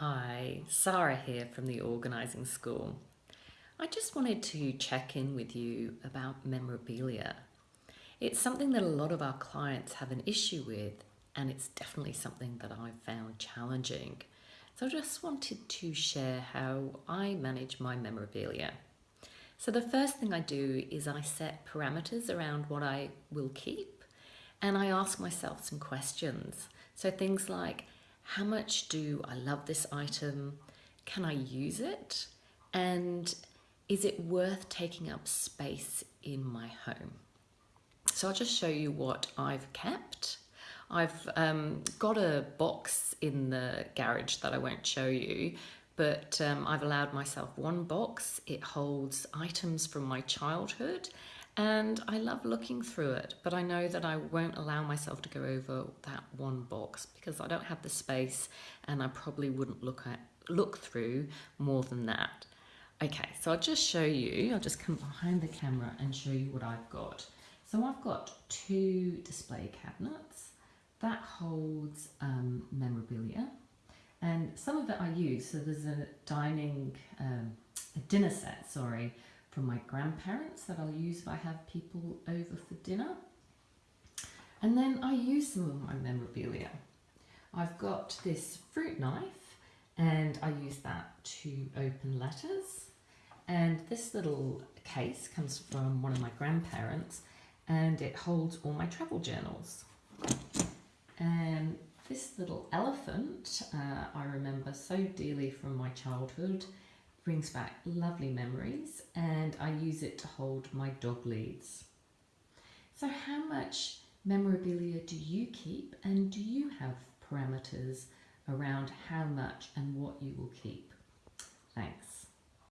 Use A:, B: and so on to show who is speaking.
A: Hi, Sarah here from the Organising School. I just wanted to check in with you about memorabilia. It's something that a lot of our clients have an issue with, and it's definitely something that I've found challenging. So I just wanted to share how I manage my memorabilia. So the first thing I do is I set parameters around what I will keep, and I ask myself some questions. So things like, how much do I love this item? Can I use it? And is it worth taking up space in my home? So I'll just show you what I've kept. I've um, got a box in the garage that I won't show you, but um, I've allowed myself one box. It holds items from my childhood and I love looking through it, but I know that I won't allow myself to go over that one box because I don't have the space and I probably wouldn't look at look through more than that. Okay, so I'll just show you, I'll just come behind the camera and show you what I've got. So I've got two display cabinets that holds um, memorabilia and some of it I use. So there's a dining, um, a dinner set, sorry, from my grandparents that I'll use if I have people over for dinner. And then I use some of my memorabilia. I've got this fruit knife and I use that to open letters. And this little case comes from one of my grandparents and it holds all my travel journals. And this little elephant uh, I remember so dearly from my childhood brings back lovely memories and I use it to hold my dog leads. So how much memorabilia do you keep and do you have parameters around how much and what you will keep? Thanks.